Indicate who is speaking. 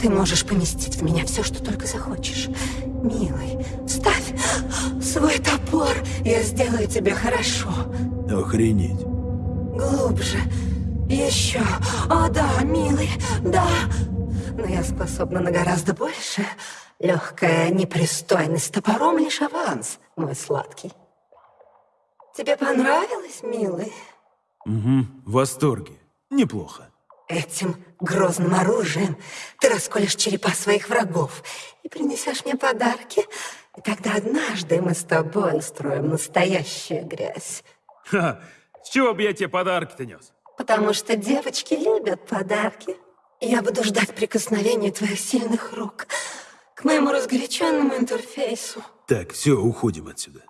Speaker 1: Ты можешь поместить в меня все, что только захочешь. Милый, вставь свой топор, я сделаю тебе хорошо.
Speaker 2: Охренеть.
Speaker 1: Глубже. Еще. О, да, милый, да. Но я способна на гораздо больше. Легкая непристойность топором лишь аванс, мой сладкий. Тебе понравилось, милый?
Speaker 2: Угу, в восторге. Неплохо.
Speaker 1: Этим грозным оружием ты расколешь черепа своих врагов и принесешь мне подарки. И тогда однажды мы с тобой устроим настоящую грязь.
Speaker 2: Ха, с чего бы я тебе подарки-то нес?
Speaker 1: Потому что девочки любят подарки. Я буду ждать прикосновения твоих сильных рук к моему разгоряченному интерфейсу.
Speaker 2: Так, все, уходим отсюда.